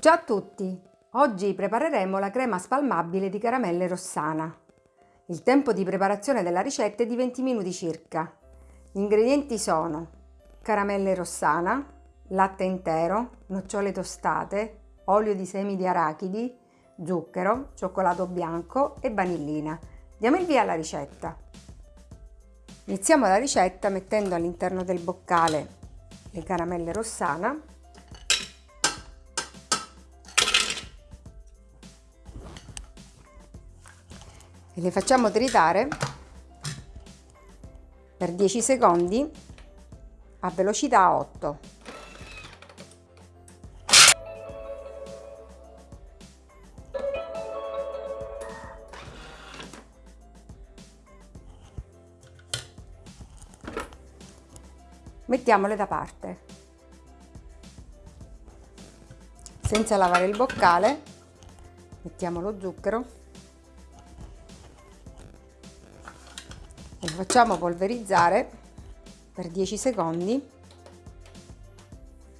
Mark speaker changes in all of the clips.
Speaker 1: Ciao a tutti! Oggi prepareremo la crema spalmabile di caramelle Rossana. Il tempo di preparazione della ricetta è di 20 minuti circa. Gli ingredienti sono caramelle Rossana, latte intero, nocciole tostate, olio di semi di arachidi, zucchero, cioccolato bianco e vanillina. Diamo il via alla ricetta. Iniziamo la ricetta mettendo all'interno del boccale le caramelle Rossana e le facciamo tritare per 10 secondi a velocità 8. Mettiamole da parte. Senza lavare il boccale, mettiamo lo zucchero facciamo polverizzare per 10 secondi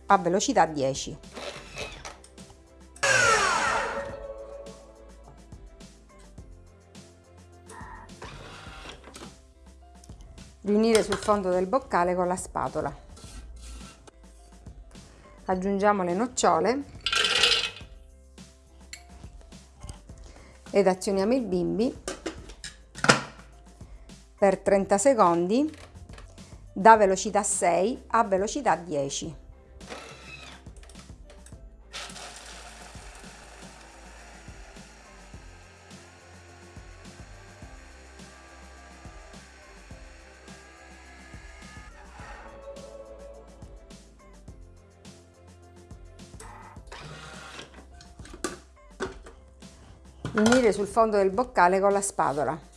Speaker 1: a velocità 10 riunire sul fondo del boccale con la spatola. Aggiungiamo le nocciole ed azioniamo il bimbi per 30 secondi da velocità 6 a velocità 10. Unire sul fondo del boccale con la spatola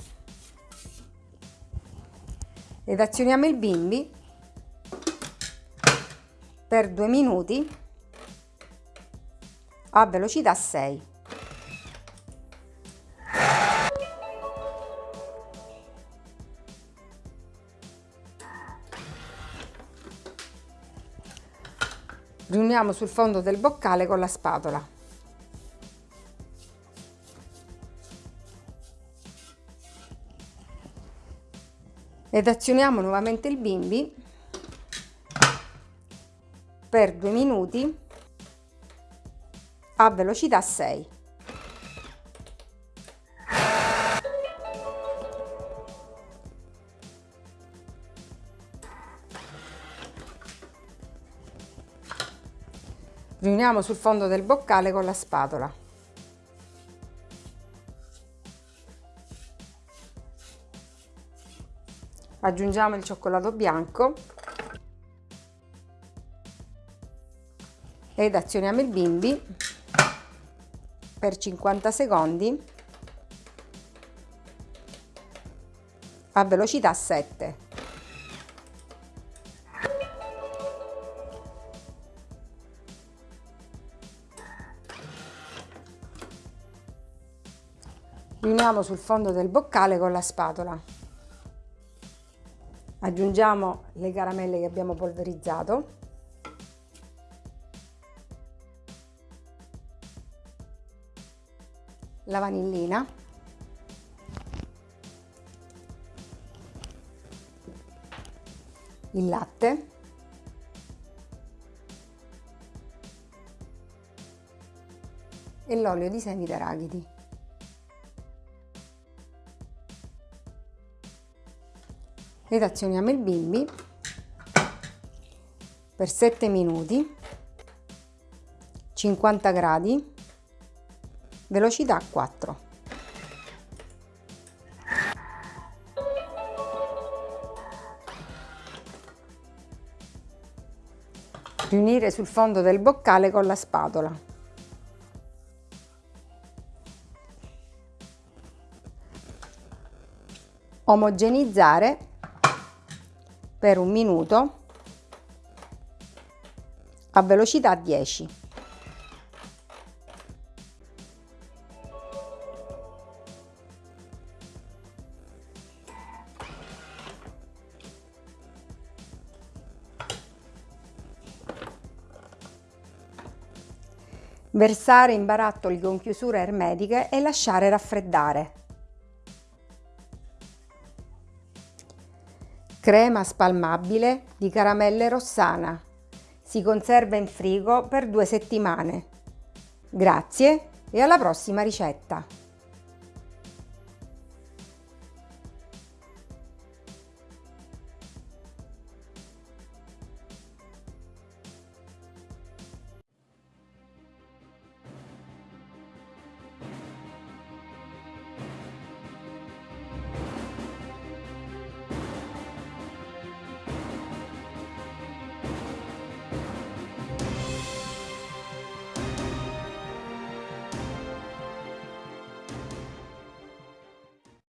Speaker 1: ed azioniamo il bimbi per due minuti a velocità 6. Riuniamo sul fondo del boccale con la spatola. Ed azioniamo nuovamente il bimbi per due minuti a velocità 6. Riuniamo sul fondo del boccale con la spatola. Aggiungiamo il cioccolato bianco ed azioniamo il bimbi per 50 secondi a velocità 7. Riuniamo sul fondo del boccale con la spatola aggiungiamo le caramelle che abbiamo polverizzato. La vanillina. Il latte. E l'olio di semi d'arachidi ed azioniamo il bimbi per 7 minuti 50 gradi velocità 4 riunire sul fondo del boccale con la spatola. Omogenizzare per un minuto a velocità 10. Versare in barattoli con chiusure ermetiche e lasciare raffreddare. Crema spalmabile di caramelle rossana. Si conserva in frigo per due settimane. Grazie e alla prossima ricetta!